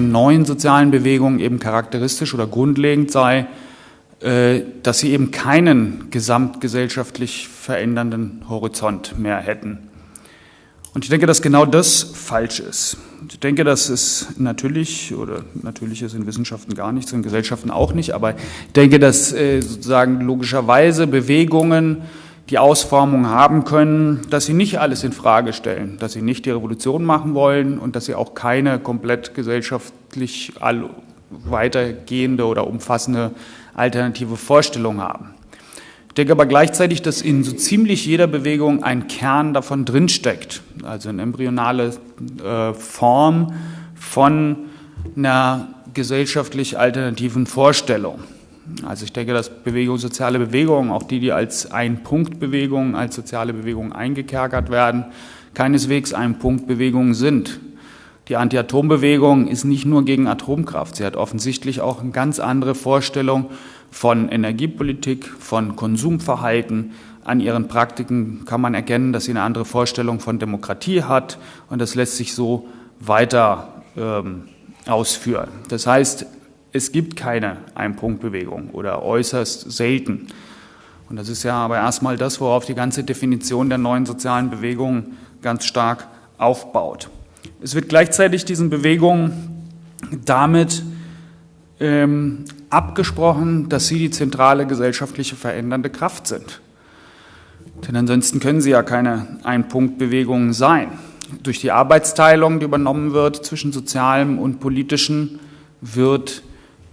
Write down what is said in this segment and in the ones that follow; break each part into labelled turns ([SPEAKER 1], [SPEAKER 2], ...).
[SPEAKER 1] den neuen sozialen Bewegungen eben charakteristisch oder grundlegend sei, äh, dass sie eben keinen gesamtgesellschaftlich verändernden Horizont mehr hätten. Und ich denke, dass genau das falsch ist. Ich denke, dass es natürlich, oder natürlich ist in Wissenschaften gar nichts, in Gesellschaften auch nicht, aber ich denke, dass äh, sozusagen logischerweise Bewegungen die Ausformung haben können, dass sie nicht alles in Frage stellen, dass sie nicht die Revolution machen wollen und dass sie auch keine komplett gesellschaftlich weitergehende oder umfassende alternative Vorstellung haben. Ich denke aber gleichzeitig, dass in so ziemlich jeder Bewegung ein Kern davon drinsteckt, also eine embryonale äh, Form von einer gesellschaftlich alternativen Vorstellung. Also ich denke, dass Bewegung, soziale Bewegungen, auch die, die als Ein-Punkt-Bewegungen, als soziale Bewegungen eingekerkert werden, keineswegs Ein-Punkt-Bewegungen sind. Die Anti-Atom-Bewegung ist nicht nur gegen Atomkraft, sie hat offensichtlich auch eine ganz andere Vorstellung von Energiepolitik, von Konsumverhalten. An ihren Praktiken kann man erkennen, dass sie eine andere Vorstellung von Demokratie hat und das lässt sich so weiter ähm, ausführen. Das heißt, es gibt keine Ein-Punkt-Bewegung oder äußerst selten. Und das ist ja aber erstmal das, worauf die ganze Definition der neuen sozialen Bewegungen ganz stark aufbaut. Es wird gleichzeitig diesen Bewegungen damit ähm, abgesprochen, dass sie die zentrale gesellschaftliche verändernde Kraft sind. Denn ansonsten können sie ja keine Ein-Punkt-Bewegungen sein. Durch die Arbeitsteilung, die übernommen wird zwischen sozialem und politischen, wird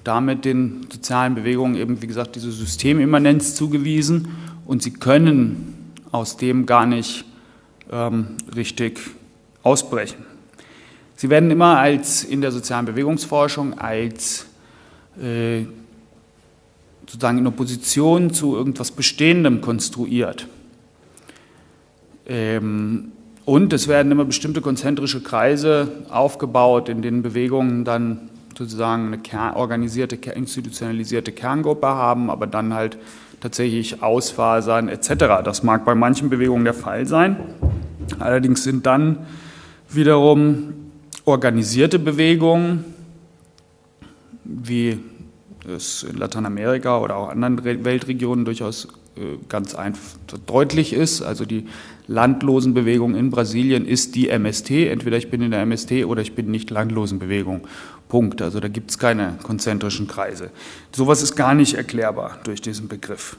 [SPEAKER 1] damit den sozialen Bewegungen eben, wie gesagt, diese Systemimmanenz zugewiesen und sie können aus dem gar nicht ähm, richtig ausbrechen. Sie werden immer als in der sozialen Bewegungsforschung als äh, sozusagen in Opposition zu irgendwas Bestehendem konstruiert. Ähm, und es werden immer bestimmte konzentrische Kreise aufgebaut, in denen Bewegungen dann sozusagen eine Kern, organisierte, institutionalisierte Kerngruppe haben, aber dann halt tatsächlich ausfasern etc. Das mag bei manchen Bewegungen der Fall sein. Allerdings sind dann wiederum organisierte Bewegungen, wie es in Lateinamerika oder auch anderen Weltregionen durchaus äh, ganz deutlich ist. Also die Landlosenbewegung in Brasilien ist die MST. Entweder ich bin in der MST oder ich bin nicht Landlosenbewegung. Punkt. Also da gibt es keine konzentrischen Kreise. Sowas ist gar nicht erklärbar durch diesen Begriff.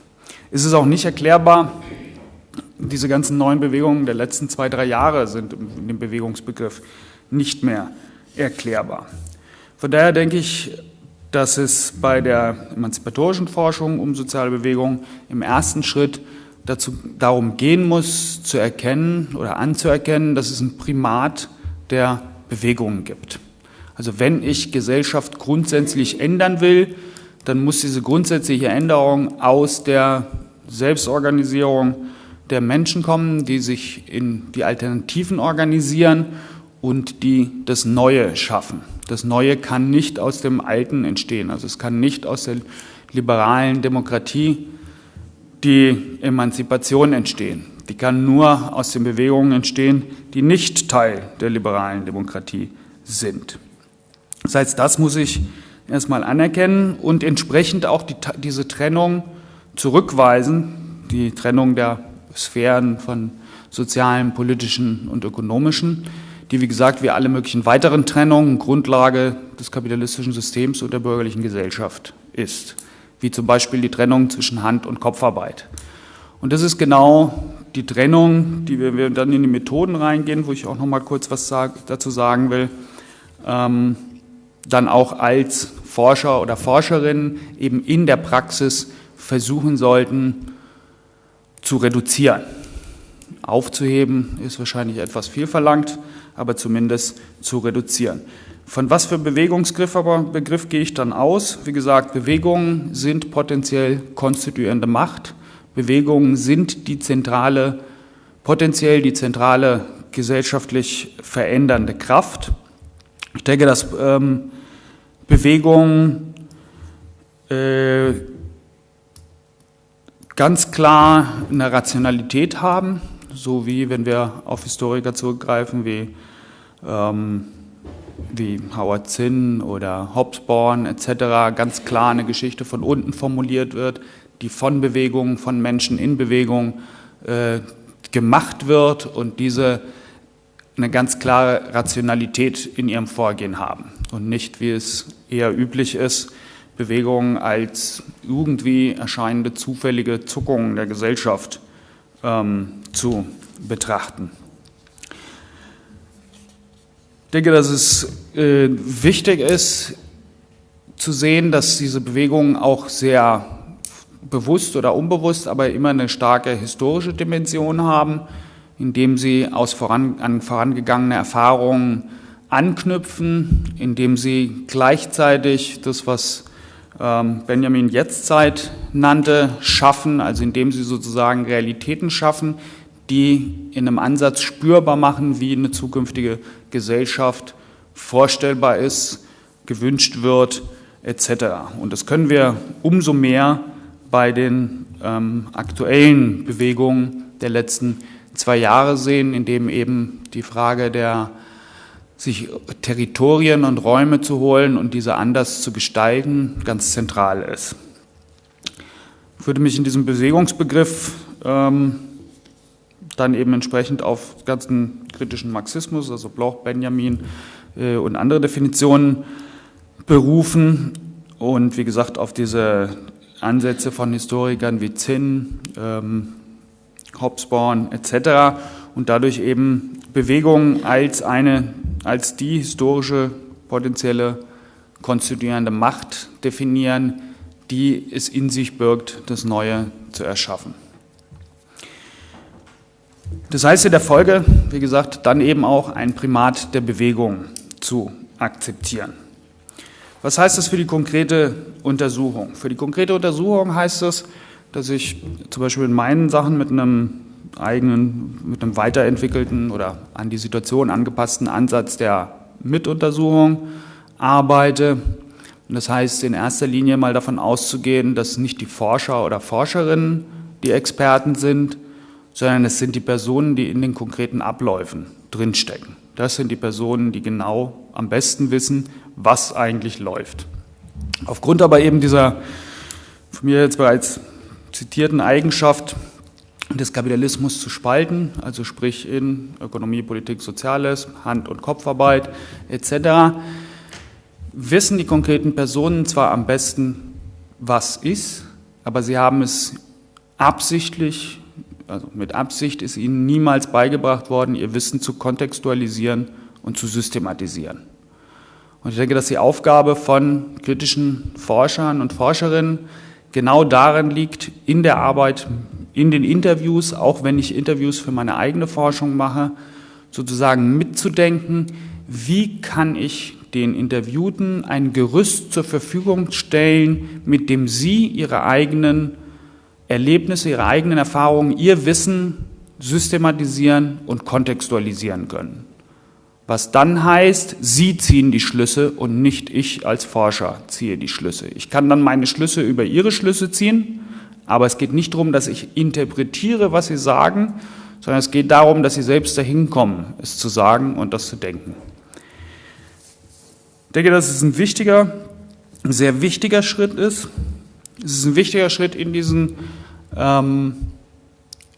[SPEAKER 1] Es ist auch nicht erklärbar, diese ganzen neuen Bewegungen der letzten zwei, drei Jahre sind in dem Bewegungsbegriff nicht mehr erklärbar. Von daher denke ich, dass es bei der emanzipatorischen Forschung um soziale Bewegungen im ersten Schritt dazu, darum gehen muss, zu erkennen oder anzuerkennen, dass es ein Primat der Bewegungen gibt. Also wenn ich Gesellschaft grundsätzlich ändern will, dann muss diese grundsätzliche Änderung aus der Selbstorganisierung der Menschen kommen, die sich in die Alternativen organisieren und die das Neue schaffen. Das Neue kann nicht aus dem Alten entstehen. Also es kann nicht aus der liberalen Demokratie die Emanzipation entstehen. Die kann nur aus den Bewegungen entstehen, die nicht Teil der liberalen Demokratie sind. Das heißt, das muss ich erstmal anerkennen und entsprechend auch die, diese Trennung zurückweisen, die Trennung der Sphären von sozialen, politischen und ökonomischen, die, wie gesagt, wie alle möglichen weiteren Trennungen Grundlage des kapitalistischen Systems und der bürgerlichen Gesellschaft ist, wie zum Beispiel die Trennung zwischen Hand- und Kopfarbeit. Und das ist genau die Trennung, die wir, wir dann in die Methoden reingehen, wo ich auch noch mal kurz was sag, dazu sagen will, ähm, dann auch als Forscher oder Forscherin eben in der Praxis versuchen sollten zu reduzieren. Aufzuheben ist wahrscheinlich etwas viel verlangt, aber zumindest zu reduzieren. Von was für Bewegungsgriff aber Begriff gehe ich dann aus? Wie gesagt, Bewegungen sind potenziell konstituierende Macht. Bewegungen sind die zentrale, potenziell die zentrale gesellschaftlich verändernde Kraft. Ich denke, dass ähm, Bewegungen äh, ganz klar eine Rationalität haben, so wie wenn wir auf Historiker zurückgreifen, wie ähm, wie Howard Zinn oder Hobsbawm etc. ganz klar eine Geschichte von unten formuliert wird, die von Bewegungen, von Menschen in Bewegung äh, gemacht wird und diese eine ganz klare Rationalität in ihrem Vorgehen haben und nicht, wie es eher üblich ist, Bewegungen als irgendwie erscheinende zufällige Zuckungen der Gesellschaft ähm, zu betrachten. Ich denke, dass es äh, wichtig ist zu sehen, dass diese Bewegungen auch sehr bewusst oder unbewusst, aber immer eine starke historische Dimension haben, indem sie aus voran, an vorangegangene Erfahrungen anknüpfen, indem sie gleichzeitig das, was ähm, Benjamin Jetztzeit nannte, schaffen, also indem sie sozusagen Realitäten schaffen, die in einem Ansatz spürbar machen, wie eine zukünftige Gesellschaft vorstellbar ist, gewünscht wird, etc. Und das können wir umso mehr bei den ähm, aktuellen Bewegungen der letzten zwei Jahre sehen, in dem eben die Frage der sich Territorien und Räume zu holen und diese anders zu gestalten, ganz zentral ist. Ich würde mich in diesem Bewegungsbegriff ähm, dann eben entsprechend auf ganzen kritischen Marxismus, also Bloch, Benjamin äh, und andere Definitionen berufen und wie gesagt auf diese Ansätze von Historikern wie Zinn, ähm, Hobsbawm etc. und dadurch eben Bewegung als eine, als die historische potenzielle konstituierende Macht definieren, die es in sich birgt, das Neue zu erschaffen. Das heißt in der Folge, wie gesagt, dann eben auch ein Primat der Bewegung zu akzeptieren. Was heißt das für die konkrete Untersuchung? Für die konkrete Untersuchung heißt es, dass ich zum Beispiel in meinen Sachen mit einem eigenen, mit einem weiterentwickelten oder an die Situation angepassten Ansatz der Mituntersuchung arbeite. Und das heißt in erster Linie mal davon auszugehen, dass nicht die Forscher oder Forscherinnen die Experten sind, sondern es sind die Personen, die in den konkreten Abläufen drinstecken. Das sind die Personen, die genau am besten wissen, was eigentlich läuft. Aufgrund aber eben dieser von mir jetzt bereits zitierten Eigenschaft des Kapitalismus zu spalten, also sprich in Ökonomie, Politik, Soziales, Hand- und Kopfarbeit etc., wissen die konkreten Personen zwar am besten, was ist, aber sie haben es absichtlich also mit Absicht ist ihnen niemals beigebracht worden, ihr Wissen zu kontextualisieren und zu systematisieren. Und ich denke, dass die Aufgabe von kritischen Forschern und Forscherinnen genau darin liegt, in der Arbeit, in den Interviews, auch wenn ich Interviews für meine eigene Forschung mache, sozusagen mitzudenken, wie kann ich den Interviewten ein Gerüst zur Verfügung stellen, mit dem sie ihre eigenen Erlebnisse, ihre eigenen Erfahrungen, ihr Wissen systematisieren und kontextualisieren können. Was dann heißt, Sie ziehen die Schlüsse und nicht ich als Forscher ziehe die Schlüsse. Ich kann dann meine Schlüsse über Ihre Schlüsse ziehen, aber es geht nicht darum, dass ich interpretiere, was Sie sagen, sondern es geht darum, dass Sie selbst dahin kommen, es zu sagen und das zu denken. Ich denke, dass es ein wichtiger, ein sehr wichtiger Schritt ist, es ist ein wichtiger Schritt in diesen, ähm,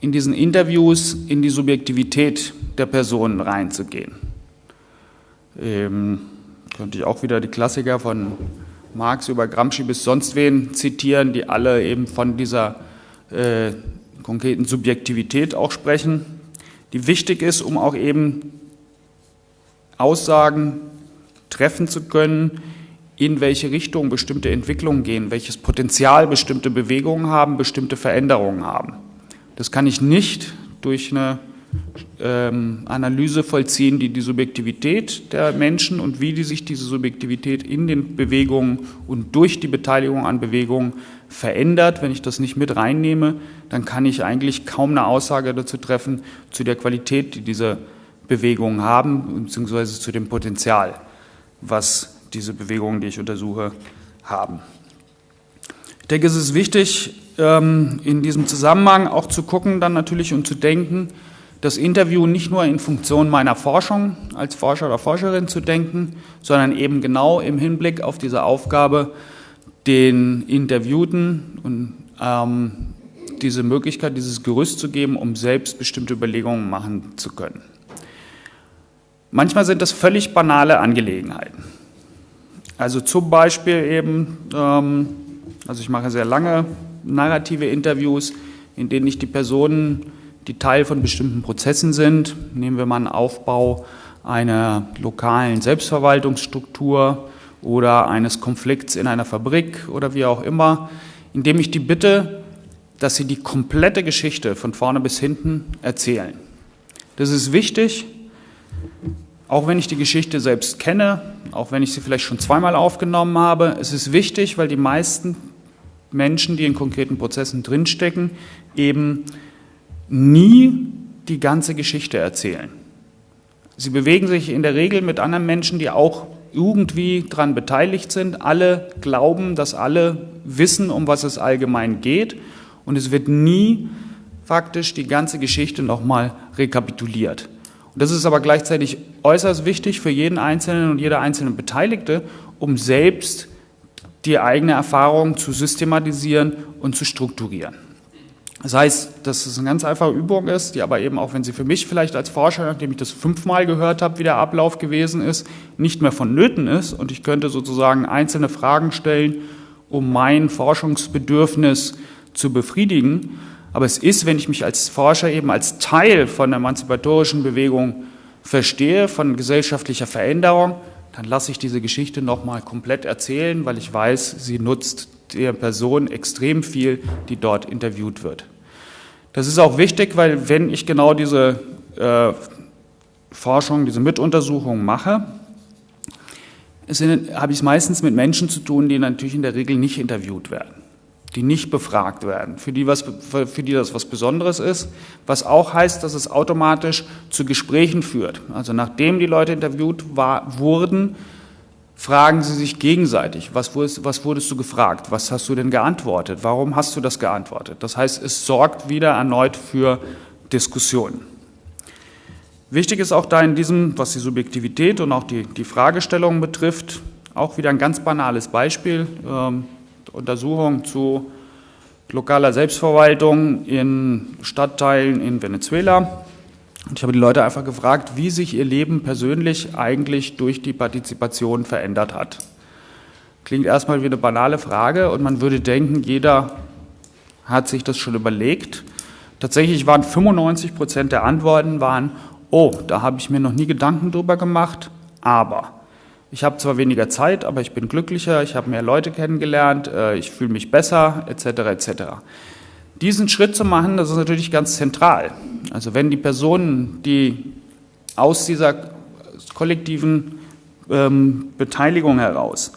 [SPEAKER 1] in diesen Interviews, in die Subjektivität der Personen reinzugehen. Ähm, könnte ich auch wieder die Klassiker von Marx über Gramsci bis sonst wen zitieren, die alle eben von dieser äh, konkreten Subjektivität auch sprechen, die wichtig ist, um auch eben Aussagen treffen zu können, in welche Richtung bestimmte Entwicklungen gehen, welches Potenzial bestimmte Bewegungen haben, bestimmte Veränderungen haben. Das kann ich nicht durch eine ähm, Analyse vollziehen, die die Subjektivität der Menschen und wie die sich diese Subjektivität in den Bewegungen und durch die Beteiligung an Bewegungen verändert. Wenn ich das nicht mit reinnehme, dann kann ich eigentlich kaum eine Aussage dazu treffen, zu der Qualität, die diese Bewegungen haben, beziehungsweise zu dem Potenzial, was diese Bewegungen, die ich untersuche, haben. Ich denke, es ist wichtig, ähm, in diesem Zusammenhang auch zu gucken, dann natürlich und zu denken, das Interview nicht nur in Funktion meiner Forschung als Forscher oder Forscherin zu denken, sondern eben genau im Hinblick auf diese Aufgabe, den Interviewten und ähm, diese Möglichkeit, dieses Gerüst zu geben, um selbst bestimmte Überlegungen machen zu können. Manchmal sind das völlig banale Angelegenheiten. Also zum Beispiel eben, ähm, also ich mache sehr lange narrative Interviews, in denen ich die Personen, die Teil von bestimmten Prozessen sind, nehmen wir mal einen Aufbau einer lokalen Selbstverwaltungsstruktur oder eines Konflikts in einer Fabrik oder wie auch immer, indem ich die bitte, dass sie die komplette Geschichte von vorne bis hinten erzählen. Das ist wichtig, auch wenn ich die Geschichte selbst kenne, auch wenn ich sie vielleicht schon zweimal aufgenommen habe. Es ist wichtig, weil die meisten Menschen, die in konkreten Prozessen drinstecken, eben nie die ganze Geschichte erzählen. Sie bewegen sich in der Regel mit anderen Menschen, die auch irgendwie daran beteiligt sind. Alle glauben, dass alle wissen, um was es allgemein geht. Und es wird nie faktisch die ganze Geschichte nochmal rekapituliert. Und das ist aber gleichzeitig äußerst wichtig für jeden Einzelnen und jede einzelne Beteiligte, um selbst die eigene Erfahrung zu systematisieren und zu strukturieren. Das heißt, dass es eine ganz einfache Übung ist, die aber eben auch, wenn sie für mich vielleicht als Forscher, nachdem ich das fünfmal gehört habe, wie der Ablauf gewesen ist, nicht mehr vonnöten ist und ich könnte sozusagen einzelne Fragen stellen, um mein Forschungsbedürfnis zu befriedigen. Aber es ist, wenn ich mich als Forscher eben als Teil von der emanzipatorischen Bewegung verstehe, von gesellschaftlicher Veränderung, dann lasse ich diese Geschichte nochmal komplett erzählen, weil ich weiß, sie nutzt der Person extrem viel, die dort interviewt wird. Das ist auch wichtig, weil wenn ich genau diese äh, Forschung, diese Mituntersuchung mache, habe ich es meistens mit Menschen zu tun, die natürlich in der Regel nicht interviewt werden die nicht befragt werden, für die, was, für die das was Besonderes ist, was auch heißt, dass es automatisch zu Gesprächen führt. Also nachdem die Leute interviewt war, wurden, fragen sie sich gegenseitig, was wurdest, was wurdest du gefragt, was hast du denn geantwortet, warum hast du das geantwortet. Das heißt, es sorgt wieder erneut für Diskussionen. Wichtig ist auch da in diesem, was die Subjektivität und auch die, die Fragestellungen betrifft, auch wieder ein ganz banales Beispiel. Ähm, Untersuchung zu lokaler Selbstverwaltung in Stadtteilen in Venezuela. Und ich habe die Leute einfach gefragt, wie sich ihr Leben persönlich eigentlich durch die Partizipation verändert hat. Klingt erstmal wie eine banale Frage und man würde denken, jeder hat sich das schon überlegt. Tatsächlich waren 95 Prozent der Antworten waren, oh, da habe ich mir noch nie Gedanken drüber gemacht, aber ich habe zwar weniger Zeit, aber ich bin glücklicher, ich habe mehr Leute kennengelernt, äh, ich fühle mich besser, etc. etc. Diesen Schritt zu machen, das ist natürlich ganz zentral. Also wenn die Personen, die aus dieser kollektiven ähm, Beteiligung heraus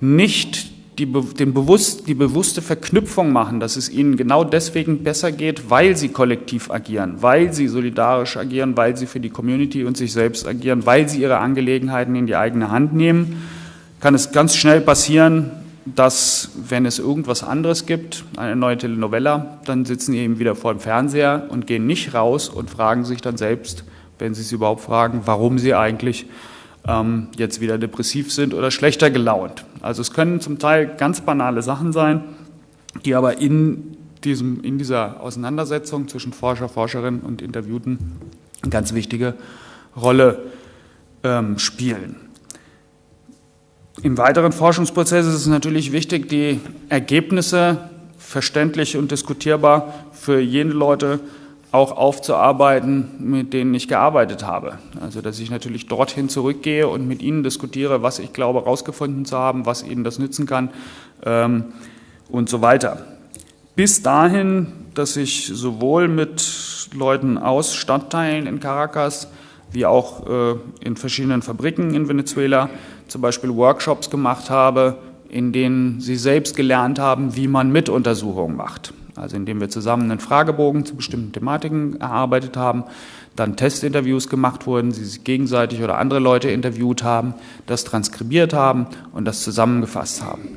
[SPEAKER 1] nicht die, den bewusst, die bewusste Verknüpfung machen, dass es ihnen genau deswegen besser geht, weil sie kollektiv agieren, weil sie solidarisch agieren, weil sie für die Community und sich selbst agieren, weil sie ihre Angelegenheiten in die eigene Hand nehmen, kann es ganz schnell passieren, dass, wenn es irgendwas anderes gibt, eine neue Telenovella, dann sitzen sie eben wieder vor dem Fernseher und gehen nicht raus und fragen sich dann selbst, wenn sie es überhaupt fragen, warum sie eigentlich ähm, jetzt wieder depressiv sind oder schlechter gelaunt. Also es können zum Teil ganz banale Sachen sein, die aber in, diesem, in dieser Auseinandersetzung zwischen Forscher, Forscherin und Interviewten eine ganz wichtige Rolle ähm, spielen. Im weiteren Forschungsprozess ist es natürlich wichtig, die Ergebnisse verständlich und diskutierbar für jene Leute auch aufzuarbeiten, mit denen ich gearbeitet habe. Also dass ich natürlich dorthin zurückgehe und mit ihnen diskutiere, was ich glaube herausgefunden zu haben, was ihnen das nützen kann ähm, und so weiter. Bis dahin, dass ich sowohl mit Leuten aus Stadtteilen in Caracas wie auch äh, in verschiedenen Fabriken in Venezuela zum Beispiel Workshops gemacht habe, in denen sie selbst gelernt haben, wie man Mituntersuchungen macht also indem wir zusammen einen Fragebogen zu bestimmten Thematiken erarbeitet haben, dann Testinterviews gemacht wurden, sie sich gegenseitig oder andere Leute interviewt haben, das transkribiert haben und das zusammengefasst haben.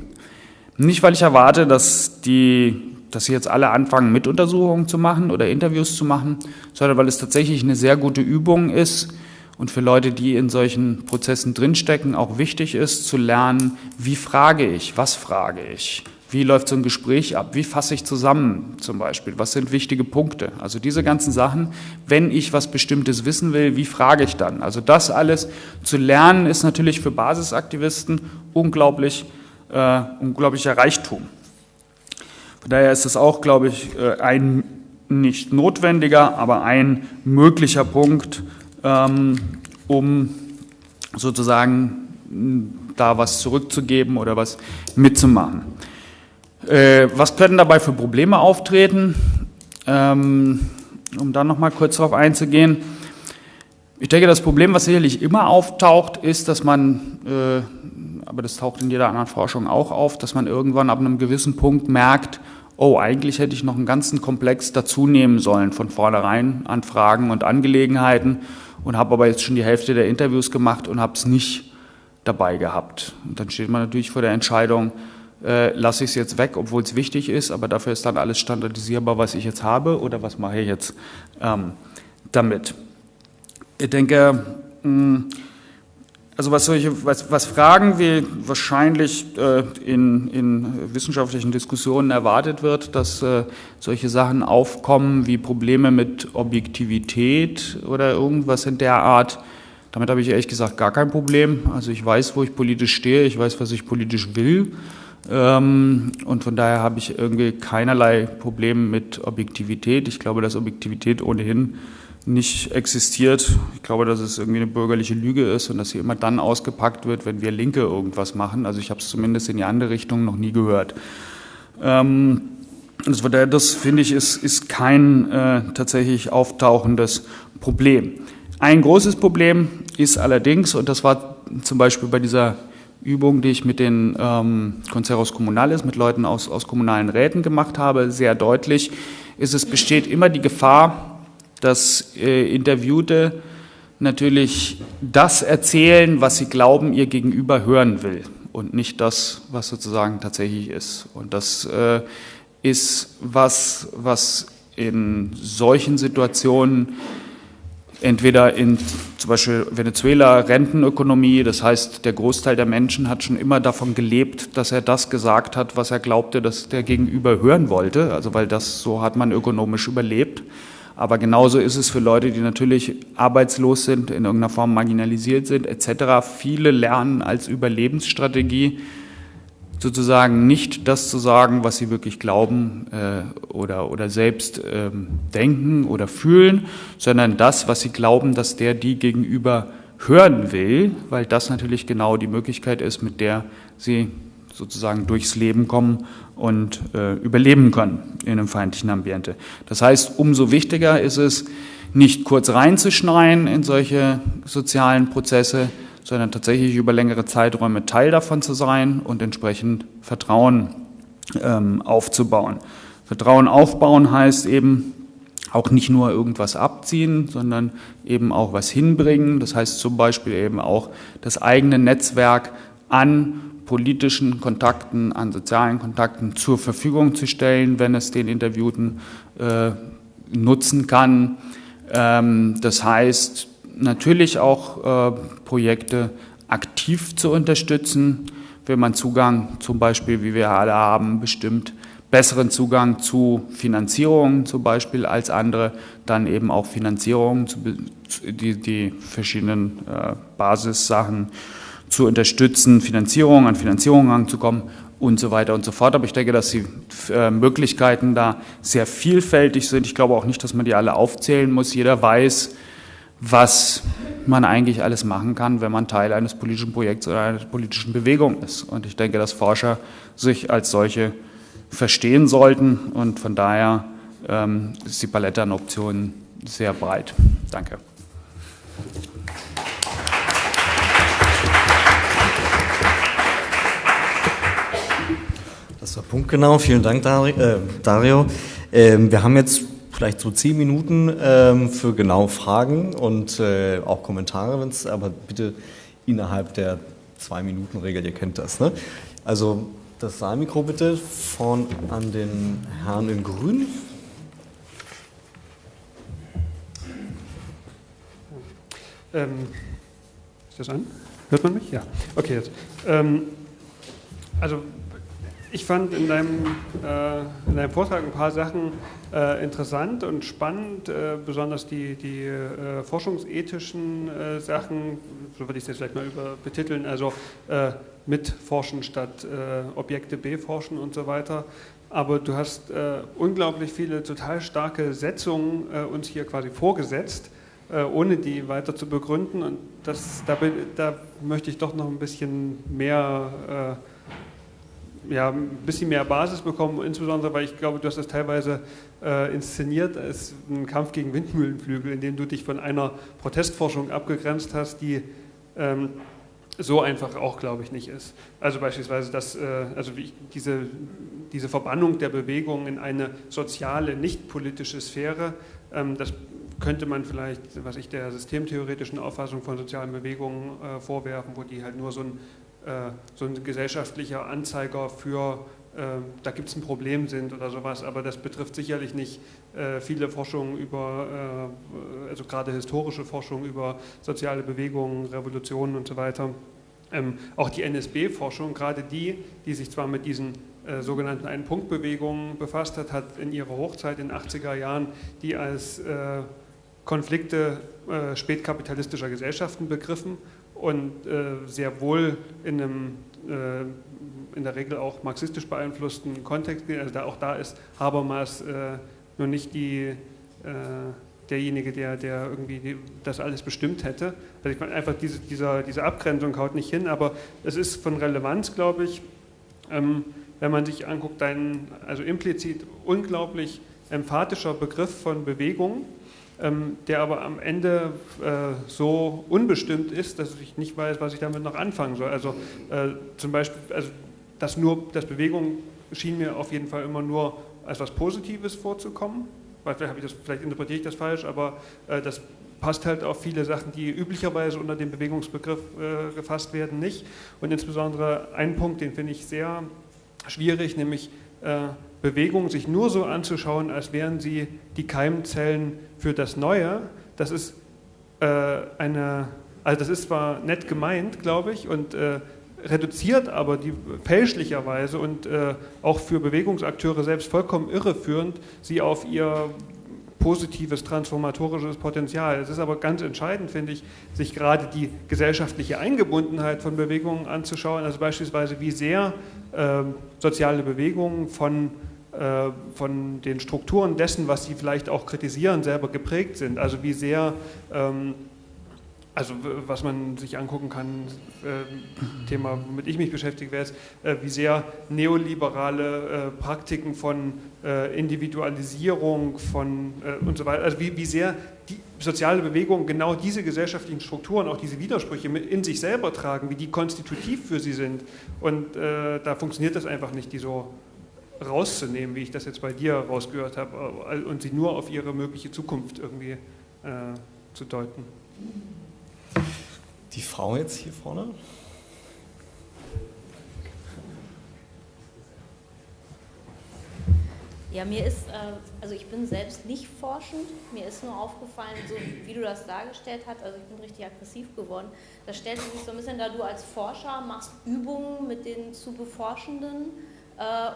[SPEAKER 1] Nicht, weil ich erwarte, dass die dass sie jetzt alle anfangen, Mituntersuchungen zu machen oder Interviews zu machen, sondern weil es tatsächlich eine sehr gute Übung ist und für Leute, die in solchen Prozessen drinstecken, auch wichtig ist, zu lernen, wie frage ich, was frage ich, wie läuft so ein Gespräch ab? Wie fasse ich zusammen zum Beispiel? Was sind wichtige Punkte? Also diese ganzen Sachen, wenn ich was Bestimmtes wissen will, wie frage ich dann? Also das alles zu lernen ist natürlich für Basisaktivisten unglaublich, äh, unglaublicher Reichtum. Von daher ist es auch, glaube ich, äh, ein nicht notwendiger, aber ein möglicher Punkt, um sozusagen da was zurückzugeben oder was mitzumachen. Äh, was können dabei für Probleme auftreten? Ähm, um da nochmal kurz darauf einzugehen. Ich denke, das Problem, was sicherlich immer auftaucht, ist, dass man, äh, aber das taucht in jeder anderen Forschung auch auf, dass man irgendwann ab einem gewissen Punkt merkt, oh, eigentlich hätte ich noch einen ganzen Komplex dazu nehmen sollen von vornherein an Fragen und Angelegenheiten und habe aber jetzt schon die Hälfte der Interviews gemacht und habe es nicht dabei gehabt. Und dann steht man natürlich vor der Entscheidung, äh, lasse ich es jetzt weg, obwohl es wichtig ist, aber dafür ist dann alles standardisierbar, was ich jetzt habe oder was mache ich jetzt ähm, damit. Ich denke, mh, hm, also was, solche, was, was Fragen wie wahrscheinlich äh, in, in wissenschaftlichen Diskussionen erwartet wird, dass äh, solche Sachen aufkommen wie Probleme mit Objektivität oder irgendwas in der Art, damit habe ich ehrlich gesagt gar kein Problem. Also ich weiß, wo ich politisch stehe, ich weiß, was ich politisch will. Ähm, und von daher habe ich irgendwie keinerlei Problem mit Objektivität. Ich glaube, dass Objektivität ohnehin nicht existiert. Ich glaube, dass es irgendwie eine bürgerliche Lüge ist und dass sie immer dann ausgepackt wird, wenn wir Linke irgendwas machen. Also ich habe es zumindest in die andere Richtung noch nie gehört. Ähm, das, das finde ich, ist, ist kein äh, tatsächlich auftauchendes Problem. Ein großes Problem ist allerdings, und das war zum Beispiel bei dieser Übung, die ich mit den ähm, Conseros Comunales, mit Leuten aus, aus kommunalen Räten gemacht habe, sehr deutlich, ist, es besteht immer die Gefahr, dass äh, Interviewte natürlich das erzählen, was sie glauben, ihr Gegenüber hören will und nicht das, was sozusagen tatsächlich ist. Und das äh, ist was, was in solchen Situationen entweder in zum Beispiel Venezuela Rentenökonomie, das heißt, der Großteil der Menschen hat schon immer davon gelebt, dass er das gesagt hat, was er glaubte, dass der Gegenüber hören wollte, also weil das so hat man ökonomisch überlebt. Aber genauso ist es für Leute, die natürlich arbeitslos sind, in irgendeiner Form marginalisiert sind, etc. Viele lernen als Überlebensstrategie, sozusagen nicht das zu sagen, was sie wirklich glauben äh, oder, oder selbst ähm, denken oder fühlen, sondern das, was sie glauben, dass der die gegenüber hören will, weil das natürlich genau die Möglichkeit ist, mit der sie sozusagen durchs Leben kommen und äh, überleben können in einem feindlichen Ambiente. Das heißt, umso wichtiger ist es, nicht kurz reinzuschneien in solche sozialen Prozesse, sondern tatsächlich über längere Zeiträume Teil davon zu sein und entsprechend Vertrauen ähm, aufzubauen. Vertrauen aufbauen heißt eben auch nicht nur irgendwas abziehen, sondern eben auch was hinbringen. Das heißt zum Beispiel eben auch das eigene Netzwerk an politischen Kontakten, an sozialen Kontakten zur Verfügung zu stellen, wenn es den Interviewten äh, nutzen kann. Ähm, das heißt, natürlich auch äh, Projekte aktiv zu unterstützen, wenn man Zugang zum Beispiel, wie wir alle haben, bestimmt besseren Zugang zu Finanzierungen zum Beispiel als andere, dann eben auch Finanzierungen, die, die verschiedenen äh, Basissachen zu unterstützen, Finanzierung an Finanzierung ranzukommen und so weiter und so fort. Aber ich denke, dass die äh, Möglichkeiten da sehr vielfältig sind. Ich glaube auch nicht, dass man die alle aufzählen muss. Jeder weiß, was man eigentlich alles machen kann, wenn man Teil eines politischen Projekts oder einer politischen Bewegung ist. Und ich denke, dass Forscher sich als solche verstehen sollten und von daher ähm, ist die Palette an Optionen sehr breit. Danke.
[SPEAKER 2] Das war punktgenau. Vielen Dank, Dario. Äh, ähm, wir haben jetzt vielleicht so zehn Minuten ähm, für genau Fragen und äh, auch Kommentare, wenn's, aber bitte innerhalb der zwei Minuten Regel, ihr kennt das. Ne? Also das Saalmikro bitte von an den Herrn in Grün.
[SPEAKER 3] Ähm, ist das an? Hört man mich? Ja. Okay, jetzt. Ähm, also ich fand in deinem, äh, in deinem Vortrag ein paar Sachen äh, interessant und spannend, äh, besonders die, die äh, forschungsethischen äh, Sachen, so würde ich es jetzt vielleicht mal über betiteln, also äh, mitforschen statt Objekte beforschen und so weiter. Aber du hast unglaublich viele total starke Setzungen uns hier quasi vorgesetzt, ohne die weiter zu begründen. Und das, da, da möchte ich doch noch ein bisschen mehr ja, ein bisschen mehr Basis bekommen, insbesondere weil ich glaube, du hast das teilweise äh, inszeniert als einen Kampf gegen Windmühlenflügel, in dem du dich von einer Protestforschung abgegrenzt hast, die ähm, so einfach auch, glaube ich, nicht ist. Also beispielsweise, dass, äh, also diese, diese Verbannung der Bewegung in eine soziale, nicht politische Sphäre, ähm, das könnte man vielleicht, was ich der systemtheoretischen Auffassung von sozialen Bewegungen äh, vorwerfen, wo die halt nur so ein so ein gesellschaftlicher Anzeiger für, äh, da gibt es ein Problem sind oder sowas, aber das betrifft sicherlich nicht äh, viele Forschungen über, also gerade historische Forschung über soziale Bewegungen, Revolutionen und so weiter. Ähm, auch die NSB-Forschung, gerade die, die sich zwar mit diesen äh, sogenannten Ein-Punkt-Bewegungen befasst hat, hat in ihrer Hochzeit in den 80er Jahren die als äh, Konflikte äh, spätkapitalistischer Gesellschaften begriffen und äh, sehr wohl in einem äh, in der Regel auch marxistisch beeinflussten Kontext, also da, auch da ist Habermas äh, nur nicht die, äh, derjenige, der, der irgendwie die, das alles bestimmt hätte. Also ich meine, einfach diese, dieser, diese Abgrenzung haut nicht hin, aber es ist von Relevanz, glaube ich, ähm, wenn man sich anguckt, dein, also implizit unglaublich emphatischer Begriff von Bewegung, der aber am Ende äh, so unbestimmt ist, dass ich nicht weiß, was ich damit noch anfangen soll. Also äh, zum Beispiel, also das nur, das Bewegung schien mir auf jeden Fall immer nur als was Positives vorzukommen. Weil vielleicht, ich das, vielleicht interpretiere ich das falsch, aber äh, das passt halt auf viele Sachen, die üblicherweise unter dem Bewegungsbegriff äh, gefasst werden, nicht. Und insbesondere ein Punkt, den finde ich sehr schwierig, nämlich äh, Bewegungen sich nur so anzuschauen, als wären sie die Keimzellen für das Neue, das ist äh, eine, also das ist zwar nett gemeint, glaube ich, und äh, reduziert aber die fälschlicherweise und äh, auch für Bewegungsakteure selbst vollkommen irreführend sie auf ihr positives transformatorisches Potenzial. Es ist aber ganz entscheidend, finde ich, sich gerade die gesellschaftliche Eingebundenheit von Bewegungen anzuschauen, also beispielsweise wie sehr ähm, soziale Bewegungen von äh, von den Strukturen dessen, was sie vielleicht auch kritisieren, selber geprägt sind. Also wie sehr, ähm, also was man sich angucken kann, äh, Thema, womit ich mich beschäftige, wäre es, äh, wie sehr neoliberale äh, Praktiken von äh, Individualisierung von äh, und so weiter, also wie, wie sehr die soziale Bewegung genau diese gesellschaftlichen Strukturen, auch diese Widersprüche in sich selber tragen, wie die konstitutiv für sie sind. Und da funktioniert das einfach nicht, die so rauszunehmen, wie ich das jetzt bei dir rausgehört habe, äh, und sie nur auf ihre mögliche Zukunft irgendwie äh, zu deuten.
[SPEAKER 2] Die Frau jetzt hier vorne.
[SPEAKER 4] Ja, mir ist, äh, also ich bin selbst nicht forschend, mir ist nur aufgefallen, so wie du das dargestellt hast, also ich bin richtig aggressiv geworden, da stellt sich so ein bisschen da, du als Forscher machst Übungen mit den zu Beforschenden,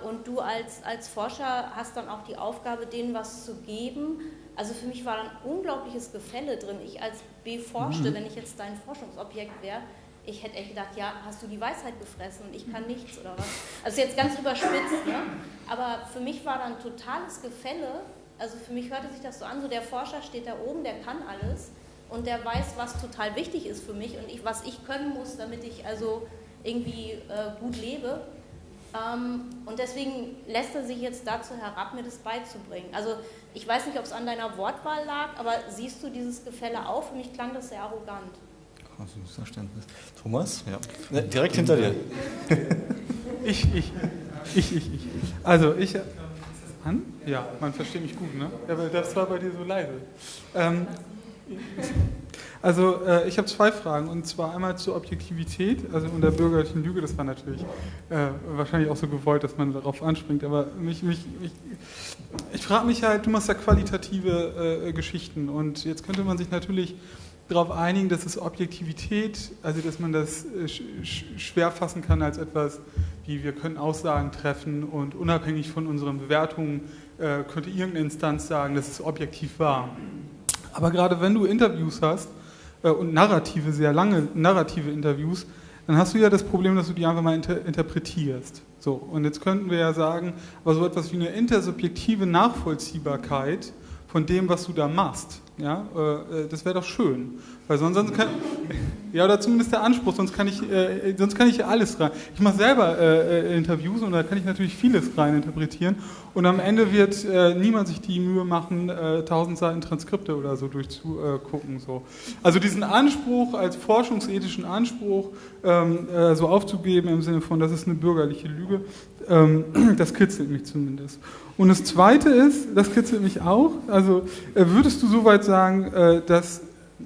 [SPEAKER 4] und du als, als Forscher hast dann auch die Aufgabe, denen was zu geben. Also für mich war dann unglaubliches Gefälle drin. Ich als Beforschte, mhm. wenn ich jetzt dein Forschungsobjekt wäre, ich hätte echt gedacht, ja, hast du die Weisheit gefressen und ich kann nichts oder was. Also jetzt ganz überspitzt, ne? aber für mich war dann totales Gefälle. Also für mich hörte sich das so an, so der Forscher steht da oben, der kann alles und der weiß, was total wichtig ist für mich und ich, was ich können muss, damit ich also irgendwie äh, gut lebe. Ähm, und deswegen lässt er sich jetzt dazu herab, mir das beizubringen. Also ich weiß nicht, ob es an deiner Wortwahl lag, aber siehst du dieses Gefälle auch? Für mich klang das sehr arrogant.
[SPEAKER 2] Krasses Verständnis. Thomas? Ja. Ne, direkt hinter dir.
[SPEAKER 5] ich, ich, ich, ich, ich. Also ich. An? Ja, man versteht mich gut, ne? Ja, weil das war bei dir so leise. Ähm, Also äh, ich habe zwei Fragen und zwar einmal zur Objektivität, also und der bürgerlichen Lüge. Das war natürlich äh, wahrscheinlich auch so gewollt, dass man darauf anspringt. Aber mich, mich, mich ich frage mich halt, du machst ja qualitative äh, Geschichten und jetzt könnte man sich natürlich darauf einigen, dass es Objektivität, also dass man das äh, schwer fassen kann als etwas, wie wir können Aussagen treffen und unabhängig von unseren Bewertungen äh, könnte irgendeine Instanz sagen, dass es objektiv war. Aber gerade wenn du Interviews hast äh, und narrative, sehr lange narrative Interviews, dann hast du ja das Problem, dass du die einfach mal inter interpretierst. So, und jetzt könnten wir ja sagen, aber so etwas wie eine intersubjektive Nachvollziehbarkeit von dem, was du da machst, ja, äh, das wäre doch schön. Weil sonst, sonst kann, ja, oder zumindest der Anspruch, sonst kann ich, äh, sonst kann ich alles rein. Ich mache selber äh, äh, Interviews und da kann ich natürlich vieles rein interpretieren. Und am Ende wird äh, niemand sich die Mühe machen, äh, tausend Seiten Transkripte oder so durchzugucken. So. Also diesen Anspruch als forschungsethischen Anspruch ähm, äh, so aufzugeben im Sinne von, das ist eine bürgerliche Lüge, das kitzelt mich zumindest. Und das Zweite ist, das kitzelt mich auch, also würdest du soweit sagen, dass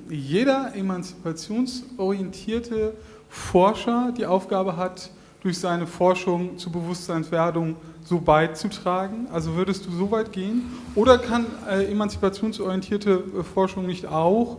[SPEAKER 5] jeder emanzipationsorientierte Forscher die Aufgabe hat, durch seine Forschung zur Bewusstseinswerdung so beizutragen? Also würdest du so weit gehen? Oder kann äh, emanzipationsorientierte äh, Forschung nicht auch äh,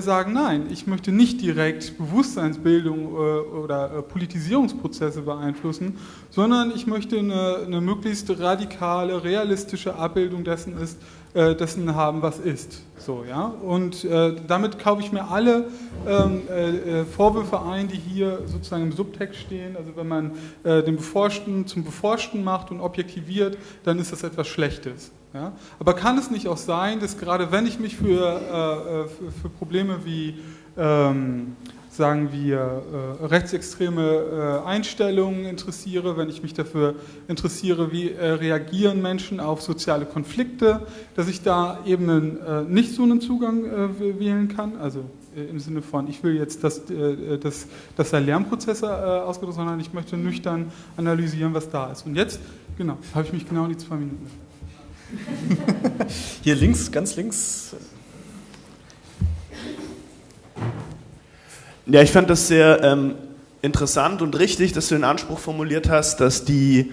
[SPEAKER 5] sagen, nein, ich möchte nicht direkt Bewusstseinsbildung äh, oder äh, Politisierungsprozesse beeinflussen, sondern ich möchte eine, eine möglichst radikale, realistische Abbildung dessen ist, äh, dessen haben, was ist. So, ja? Und äh, damit kaufe ich mir alle ähm, äh, äh, Vorwürfe ein, die hier sozusagen im Subtext stehen. Also wenn man äh, den Beforschten zum Beforschten macht und objektiviert, dann ist das etwas Schlechtes. Ja? Aber kann es nicht auch sein, dass gerade wenn ich mich für, äh, für, für Probleme wie ähm, sagen wir, äh, rechtsextreme äh, Einstellungen interessiere, wenn ich mich dafür interessiere, wie äh, reagieren Menschen auf soziale Konflikte, dass ich da eben einen, äh, nicht so einen Zugang äh, wählen kann, also äh, im Sinne von, ich will jetzt, dass, dass, dass da Lernprozesse ausgedrückt sondern ich möchte nüchtern analysieren, was da ist. Und jetzt, genau, habe ich mich genau in die zwei Minuten.
[SPEAKER 2] Hier links, ganz links.
[SPEAKER 6] Ja, ich fand das sehr ähm, interessant und richtig, dass du den Anspruch formuliert hast, dass die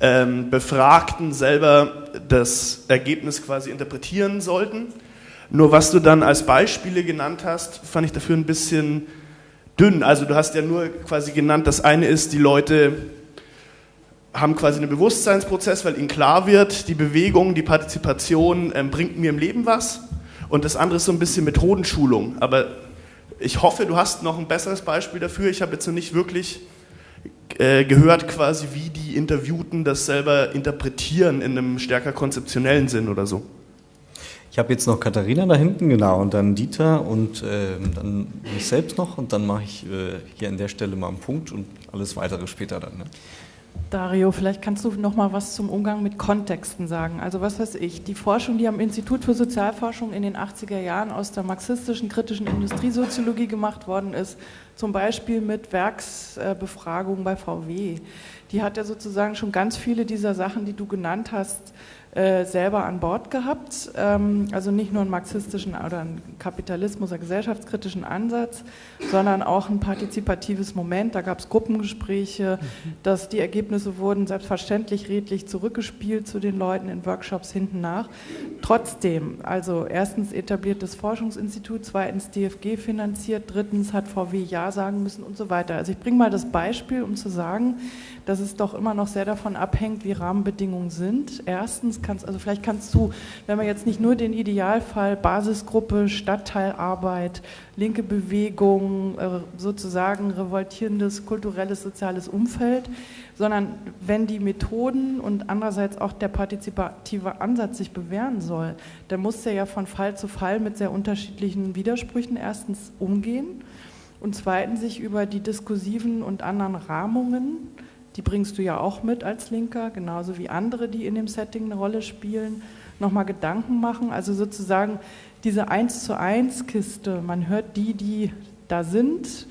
[SPEAKER 6] ähm, Befragten selber das Ergebnis quasi interpretieren sollten. Nur was du dann als Beispiele genannt hast, fand ich dafür ein bisschen dünn. Also du hast ja nur quasi genannt, das eine ist, die Leute haben quasi einen Bewusstseinsprozess, weil ihnen klar wird, die Bewegung, die Partizipation ähm, bringt mir im Leben was. Und das andere ist so ein bisschen Methodenschulung. Aber ich hoffe, du hast noch ein besseres Beispiel dafür. Ich habe jetzt noch nicht wirklich äh, gehört, quasi, wie die Interviewten das selber interpretieren in einem stärker konzeptionellen Sinn oder so.
[SPEAKER 2] Ich habe jetzt noch Katharina da hinten, genau, und dann Dieter und äh, dann mich selbst noch und dann mache ich äh, hier an der Stelle mal einen Punkt und alles weitere später dann. Ne?
[SPEAKER 7] Dario, vielleicht kannst du noch mal was zum Umgang mit Kontexten sagen. Also was weiß ich, die Forschung, die am Institut für Sozialforschung in den 80er Jahren aus der marxistischen kritischen Industriesoziologie gemacht worden ist, zum Beispiel mit Werksbefragungen bei VW, die hat ja sozusagen schon ganz viele dieser Sachen, die du genannt hast, äh, selber an Bord gehabt. Ähm, also nicht nur einen marxistischen oder einen Kapitalismus, einen gesellschaftskritischen Ansatz, sondern auch ein partizipatives Moment. Da gab es Gruppengespräche, mhm. dass die Ergebnisse wurden selbstverständlich redlich zurückgespielt zu den Leuten in Workshops hinten nach. Trotzdem, also erstens etabliertes Forschungsinstitut, zweitens DFG finanziert, drittens hat VW Ja sagen müssen und so weiter. Also ich bringe mal das Beispiel, um zu sagen, dass es doch immer noch sehr davon abhängt, wie Rahmenbedingungen sind. Erstens kannst, also vielleicht kannst du, wenn man jetzt nicht nur den Idealfall Basisgruppe, Stadtteilarbeit, linke Bewegung, äh, sozusagen revoltierendes kulturelles, soziales Umfeld, sondern wenn die Methoden und andererseits auch der partizipative Ansatz sich bewähren soll, dann muss der ja von Fall zu Fall mit sehr unterschiedlichen Widersprüchen erstens umgehen und zweitens sich über die diskursiven und anderen Rahmungen die bringst du ja auch mit als Linker, genauso wie andere, die in dem Setting eine Rolle spielen, nochmal Gedanken machen. Also sozusagen diese Eins zu eins Kiste, man hört die, die da sind.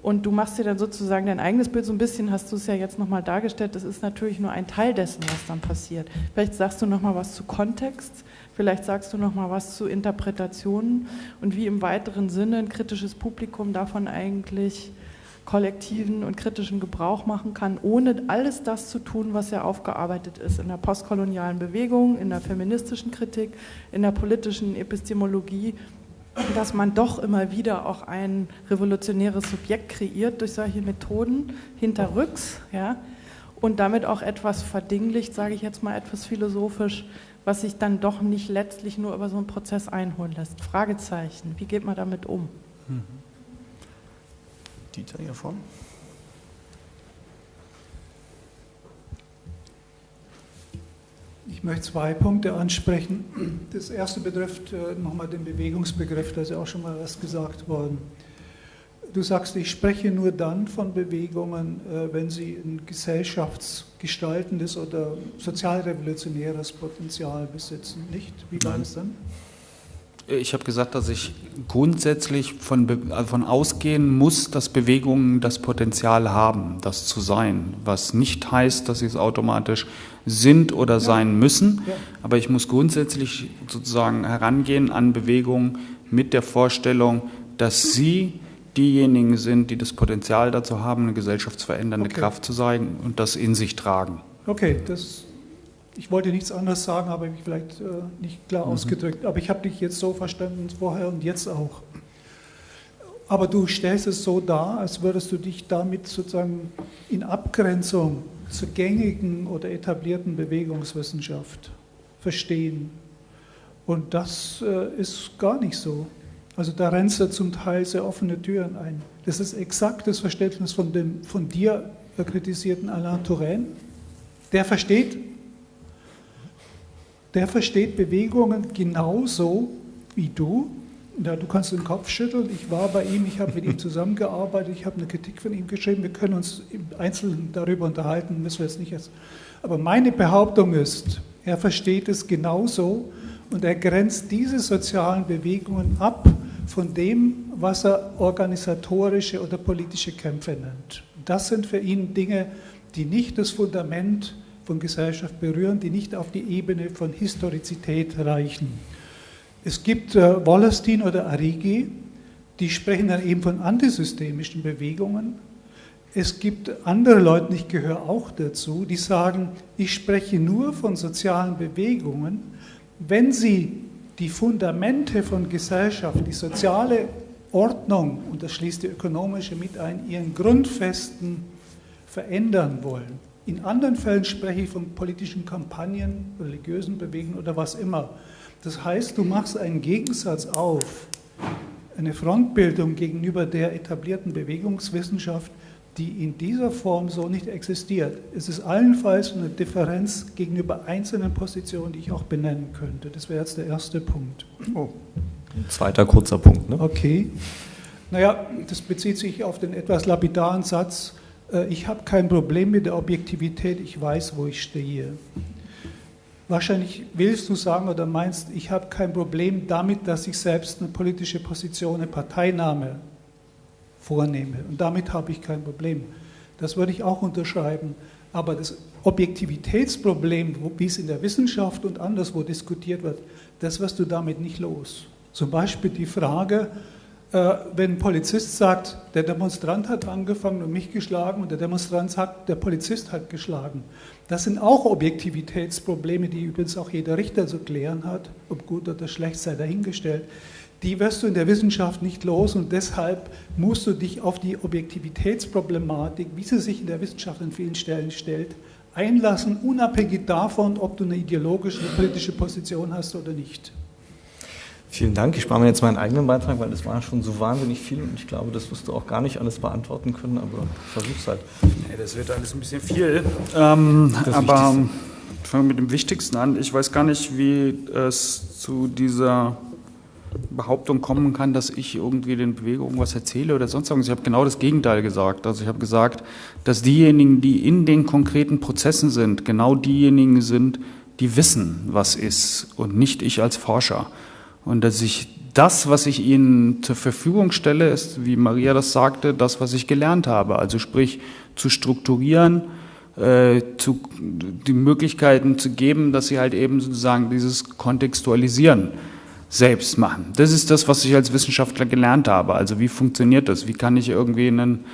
[SPEAKER 7] Und du machst dir dann sozusagen dein eigenes Bild, so ein bisschen hast du es ja jetzt nochmal dargestellt, das ist natürlich nur ein Teil dessen, was dann passiert. Vielleicht sagst du nochmal was zu Kontext, Vielleicht sagst du noch mal was zu Interpretationen. Und wie im weiteren Sinne ein kritisches Publikum davon eigentlich kollektiven und kritischen Gebrauch machen kann, ohne alles das zu tun, was ja aufgearbeitet ist in der postkolonialen Bewegung, in der feministischen Kritik, in der politischen Epistemologie, dass man doch immer wieder auch ein revolutionäres Subjekt kreiert durch solche Methoden hinterrücks, ja, und damit auch etwas verdinglicht, sage ich jetzt mal etwas philosophisch, was sich dann doch nicht letztlich nur über so einen Prozess einholen lässt. Fragezeichen, wie geht man damit um? Mhm.
[SPEAKER 2] Dieter hier vorne.
[SPEAKER 8] Ich möchte zwei Punkte ansprechen. Das erste betrifft äh, nochmal den Bewegungsbegriff, da ist ja auch schon mal was gesagt worden. Du sagst, ich spreche nur dann von Bewegungen, äh, wenn sie ein gesellschaftsgestaltendes oder sozialrevolutionäres Potenzial besitzen, nicht? Wie war das dann?
[SPEAKER 1] Ich habe gesagt, dass ich grundsätzlich von, also von ausgehen muss, dass Bewegungen das Potenzial haben, das zu sein. Was nicht heißt, dass sie es automatisch sind oder ja. sein müssen. Ja. Aber ich muss grundsätzlich sozusagen herangehen an Bewegungen mit der Vorstellung, dass sie diejenigen sind, die das Potenzial dazu haben, eine gesellschaftsverändernde okay. Kraft zu sein und das in sich tragen.
[SPEAKER 8] Okay, das ich wollte nichts anderes sagen, habe mich vielleicht äh, nicht klar mhm. ausgedrückt. Aber ich habe dich jetzt so verstanden, vorher und jetzt auch. Aber du stellst es so dar, als würdest du dich damit sozusagen in Abgrenzung zur gängigen oder etablierten Bewegungswissenschaft verstehen. Und das äh, ist gar nicht so. Also da rennst du zum Teil sehr offene Türen ein. Das ist exakt das Verständnis von dem von dir kritisierten Alain Touraine. Der versteht der versteht Bewegungen genauso wie du. Ja, du kannst den Kopf schütteln. Ich war bei ihm, ich habe mit ihm zusammengearbeitet, ich habe eine Kritik von ihm geschrieben. Wir können uns im Einzelnen darüber unterhalten, müssen wir jetzt nicht jetzt. Aber meine Behauptung ist, er versteht es genauso und er grenzt diese sozialen Bewegungen ab von dem, was er organisatorische oder politische Kämpfe nennt. Das sind für ihn Dinge, die nicht das Fundament von Gesellschaft berühren, die nicht auf die Ebene von Historizität reichen. Es gibt äh, Wallerstein oder Arrighi, die sprechen dann eben von antisystemischen Bewegungen. Es gibt andere Leute, ich gehöre auch dazu, die sagen, ich spreche nur von sozialen Bewegungen, wenn sie die Fundamente von Gesellschaft, die soziale Ordnung, und das schließt die ökonomische mit ein, ihren Grundfesten verändern wollen. In anderen Fällen spreche ich von politischen Kampagnen, religiösen Bewegungen oder was immer. Das heißt, du machst einen Gegensatz auf, eine Frontbildung gegenüber der etablierten Bewegungswissenschaft, die in dieser Form so nicht existiert. Es ist allenfalls eine Differenz gegenüber einzelnen Positionen, die ich auch benennen könnte. Das wäre jetzt der erste Punkt.
[SPEAKER 2] Oh. Ein zweiter kurzer Punkt. Ne?
[SPEAKER 8] Okay. Naja, das bezieht sich auf den etwas lapidaren Satz, ich habe kein Problem mit der Objektivität, ich weiß, wo ich stehe. Wahrscheinlich willst du sagen oder meinst, ich habe kein Problem damit, dass ich selbst eine politische Position, eine Parteinahme vornehme. Und damit habe ich kein Problem. Das würde ich auch unterschreiben. Aber das Objektivitätsproblem, wie es in der Wissenschaft und anderswo diskutiert wird, das wirst du damit nicht los. Zum Beispiel die Frage, äh, wenn ein Polizist sagt, der Demonstrant hat angefangen und mich geschlagen und der Demonstrant sagt, der Polizist hat geschlagen. Das sind auch Objektivitätsprobleme, die übrigens auch jeder Richter zu klären hat, ob gut oder schlecht sei dahingestellt. Die wirst du in der Wissenschaft nicht los und deshalb musst du dich auf die Objektivitätsproblematik, wie sie sich in der Wissenschaft an vielen Stellen stellt, einlassen, unabhängig davon, ob du eine ideologische, eine politische Position hast oder nicht.
[SPEAKER 2] Vielen Dank. Ich spare mir jetzt meinen eigenen Beitrag, weil das war schon so wahnsinnig viel und ich glaube, das wirst du auch gar nicht alles beantworten können, aber versuch's halt.
[SPEAKER 1] Nee, das wird alles ein bisschen viel. Ähm, aber ich fange mit dem Wichtigsten an. Ich weiß gar nicht, wie es zu dieser Behauptung kommen kann, dass ich irgendwie den Bewegungen was erzähle oder sonst irgendwas. Ich habe genau das Gegenteil gesagt. Also ich habe gesagt, dass diejenigen, die in den konkreten Prozessen sind, genau diejenigen sind, die wissen, was ist und nicht ich als Forscher. Und dass ich das, was ich ihnen zur Verfügung stelle, ist, wie Maria das sagte, das, was ich gelernt habe. Also sprich, zu strukturieren, äh, zu, die Möglichkeiten zu geben, dass sie halt eben sozusagen dieses Kontextualisieren selbst machen. Das ist das, was ich als Wissenschaftler gelernt habe. Also wie funktioniert das? Wie kann ich irgendwie einen,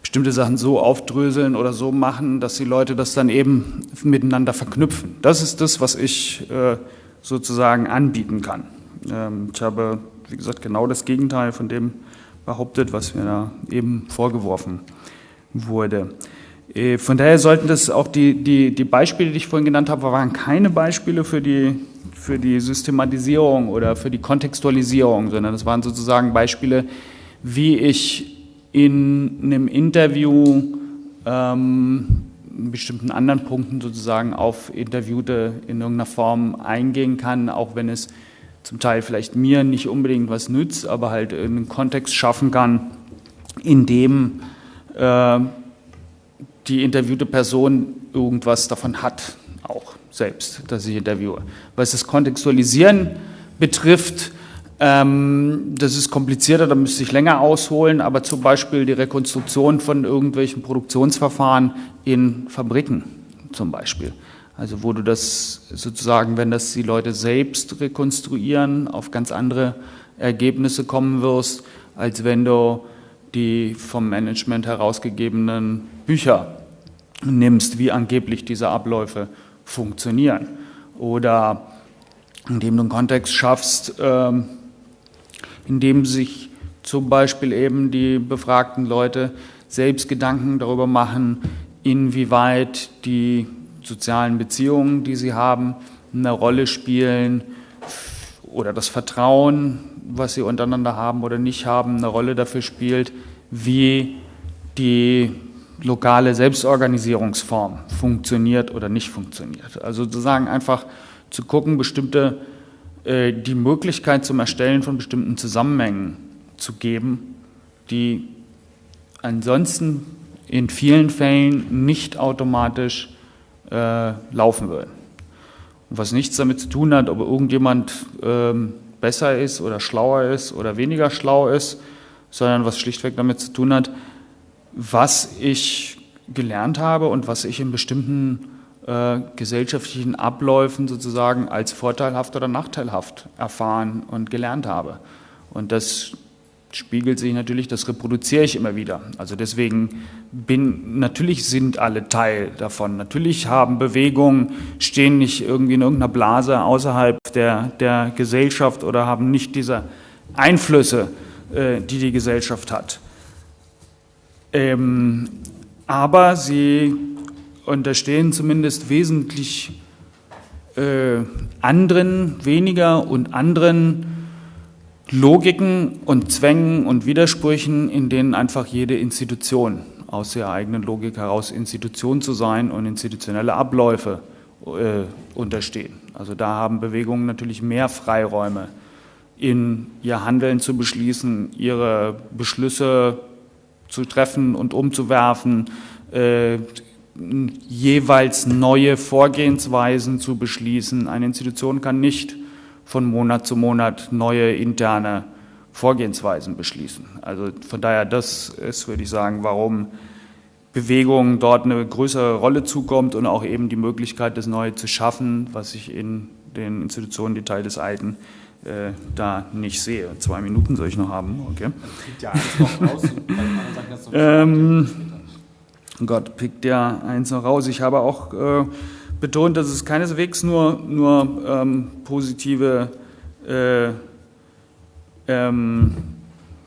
[SPEAKER 1] bestimmte Sachen so aufdröseln oder so machen, dass die Leute das dann eben miteinander verknüpfen. Das ist das, was ich äh, sozusagen anbieten kann. Ähm, ich habe, wie gesagt, genau das Gegenteil von dem behauptet, was mir da eben vorgeworfen wurde. Äh, von daher sollten das auch die, die, die Beispiele, die ich vorhin genannt habe, waren keine Beispiele für die, für die Systematisierung oder für die Kontextualisierung, sondern das waren sozusagen Beispiele, wie ich in einem Interview ähm, in bestimmten anderen Punkten sozusagen auf Interviewte in irgendeiner Form eingehen kann, auch wenn es zum Teil vielleicht mir nicht unbedingt was nützt, aber halt einen Kontext schaffen kann, in dem äh, die interviewte Person irgendwas davon hat, auch selbst, dass ich interviewe. Was das Kontextualisieren betrifft, ähm, das ist komplizierter, da müsste ich länger ausholen, aber zum Beispiel die Rekonstruktion von irgendwelchen Produktionsverfahren in Fabriken zum Beispiel. Also wo du das sozusagen, wenn das die Leute selbst rekonstruieren, auf ganz andere Ergebnisse kommen wirst, als wenn du die vom Management herausgegebenen Bücher nimmst, wie angeblich diese Abläufe funktionieren. Oder indem du einen Kontext schaffst, ähm, in dem sich zum Beispiel eben die befragten Leute selbst Gedanken darüber machen, inwieweit die sozialen Beziehungen, die sie haben, eine Rolle spielen oder das Vertrauen, was sie untereinander haben oder nicht haben, eine Rolle dafür spielt, wie die lokale Selbstorganisierungsform funktioniert oder nicht funktioniert. Also sozusagen einfach zu gucken, bestimmte äh, die Möglichkeit zum Erstellen von bestimmten Zusammenhängen zu geben, die ansonsten in vielen Fällen nicht automatisch äh, laufen würden. Und was nichts damit zu tun hat, ob irgendjemand ähm, besser ist oder schlauer ist oder weniger schlau ist, sondern was schlichtweg damit zu tun hat, was ich gelernt habe und was ich in bestimmten äh, gesellschaftlichen Abläufen sozusagen als vorteilhaft oder nachteilhaft erfahren und gelernt habe. Und das spiegelt sich natürlich, das reproduziere ich immer wieder. Also deswegen bin, natürlich sind alle Teil davon. Natürlich haben Bewegungen, stehen nicht irgendwie in irgendeiner Blase außerhalb der, der Gesellschaft oder haben nicht diese Einflüsse, äh, die die Gesellschaft hat. Ähm, aber sie unterstehen zumindest wesentlich äh, anderen, weniger und anderen Logiken und Zwängen und Widersprüchen, in denen einfach jede Institution aus ihrer eigenen Logik heraus Institution zu sein und institutionelle Abläufe äh, unterstehen. Also da haben Bewegungen natürlich mehr Freiräume, in ihr Handeln zu beschließen, ihre Beschlüsse zu treffen und umzuwerfen, äh, jeweils neue Vorgehensweisen zu beschließen. Eine Institution kann nicht von Monat zu Monat neue interne Vorgehensweisen beschließen. Also von daher, das ist, würde ich sagen, warum Bewegungen dort eine größere Rolle zukommt und auch eben die Möglichkeit, das Neue zu schaffen, was ich in den Institutionen, die Teil des Alten, äh, da nicht sehe. Zwei Minuten soll ich noch haben, okay. Ja, noch raus, ähm, Gott pickt ja eins noch raus. Ich habe auch äh, betont, dass es keineswegs nur, nur ähm, positive äh, ähm,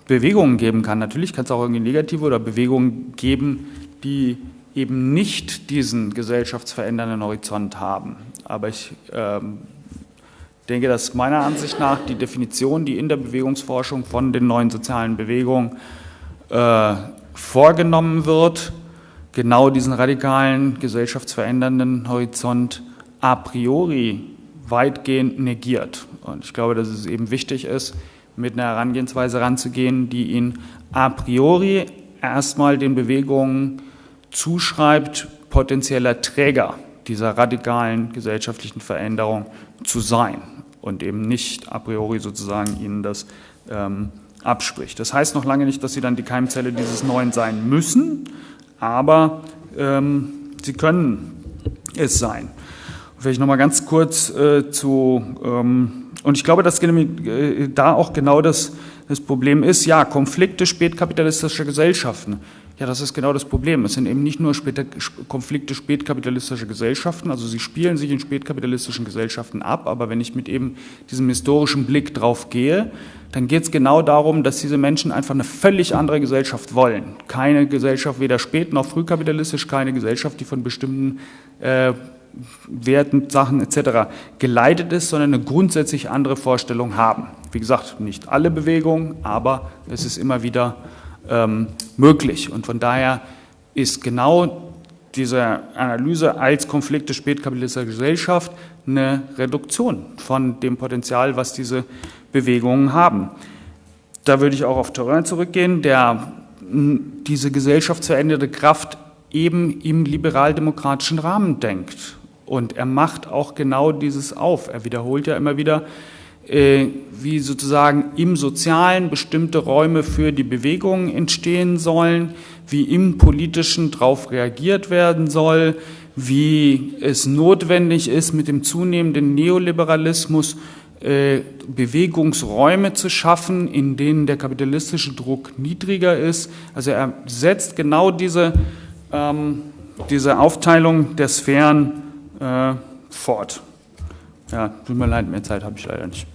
[SPEAKER 1] Bewegungen geben kann. Natürlich kann es auch irgendwie negative oder Bewegungen geben, die eben nicht diesen gesellschaftsverändernden Horizont haben. Aber ich ähm, denke, dass meiner Ansicht nach die Definition, die in der Bewegungsforschung von den neuen sozialen Bewegungen äh, vorgenommen wird, genau diesen radikalen, gesellschaftsverändernden Horizont a priori weitgehend negiert. Und ich glaube, dass es eben wichtig ist, mit einer Herangehensweise ranzugehen, die ihn a priori erstmal den Bewegungen zuschreibt, potenzieller Träger dieser radikalen gesellschaftlichen Veränderung zu sein und eben nicht a priori sozusagen ihnen das ähm, abspricht. Das heißt noch lange nicht, dass sie dann die Keimzelle dieses Neuen sein müssen, aber ähm, sie können es sein. Vielleicht nochmal ganz kurz äh, zu, ähm, und ich glaube, dass äh, da auch genau das, das Problem ist, ja, Konflikte spätkapitalistischer Gesellschaften. Ja, das ist genau das Problem. Es sind eben nicht nur später, Konflikte spätkapitalistischer Gesellschaften, also sie spielen sich in spätkapitalistischen Gesellschaften ab, aber wenn ich mit eben diesem historischen Blick drauf gehe, dann geht es genau darum, dass diese Menschen einfach eine völlig andere Gesellschaft wollen. Keine Gesellschaft, weder spät noch frühkapitalistisch, keine Gesellschaft, die von bestimmten äh, Werten, Sachen etc. geleitet ist, sondern eine grundsätzlich andere Vorstellung haben. Wie gesagt, nicht alle Bewegungen, aber es ist immer wieder ähm, möglich. Und von daher ist genau diese Analyse als Konflikte spätkapitalistischer Gesellschaft eine Reduktion von dem Potenzial, was diese Bewegungen haben. Da würde ich auch auf Terrain zurückgehen, der diese Gesellschaft veränderte Kraft eben im liberal-demokratischen Rahmen denkt. Und er macht auch genau dieses auf. Er wiederholt ja immer wieder, äh, wie sozusagen im Sozialen bestimmte Räume für die Bewegungen entstehen sollen, wie im Politischen darauf reagiert werden soll, wie es notwendig ist, mit dem zunehmenden Neoliberalismus äh, Bewegungsräume zu schaffen, in denen der kapitalistische Druck niedriger ist. Also er setzt genau diese, ähm, diese Aufteilung der Sphären äh, fort. Ja, tut mir leid, mehr Zeit habe ich leider nicht.